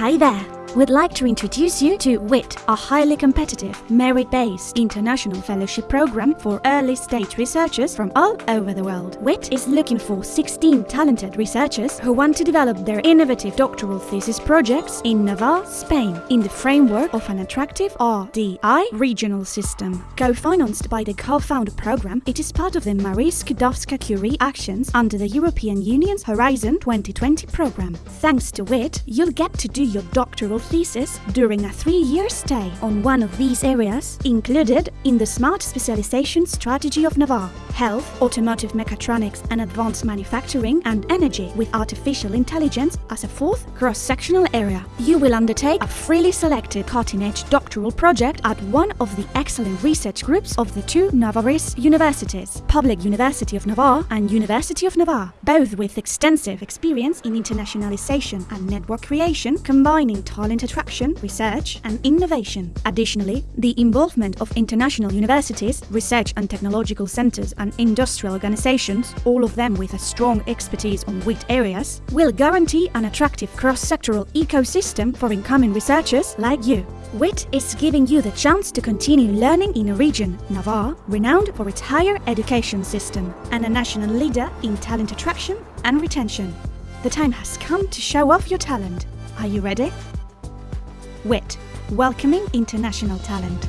Hải Đà. We'd like to introduce you to WIT, a highly competitive, merit-based international fellowship program for early-stage researchers from all over the world. WIT is looking for 16 talented researchers who want to develop their innovative doctoral thesis projects in Navarre, Spain, in the framework of an attractive RDI regional system. Co-financed by the COFUND program, it is part of the Marie Skłodowska-Curie actions under the European Union's Horizon 2020 program. Thanks to WIT, you'll get to do your doctoral thesis during a three-year stay on one of these areas included in the Smart Specialization Strategy of Navarre, Health, Automotive Mechatronics and Advanced Manufacturing and Energy with Artificial Intelligence as a fourth cross-sectional area. You will undertake a freely selected cutting-edge doctoral project at one of the excellent research groups of the two Navarrese universities, Public University of Navarre and University of Navarre, both with extensive experience in internationalization and network creation, combining talent talent attraction, research, and innovation. Additionally, the involvement of international universities, research and technological centers, and industrial organizations, all of them with a strong expertise on WIT areas, will guarantee an attractive cross-sectoral ecosystem for incoming researchers like you. WIT is giving you the chance to continue learning in a region, Navarre, renowned for its higher education system, and a national leader in talent attraction and retention. The time has come to show off your talent. Are you ready? WIT, welcoming international talent.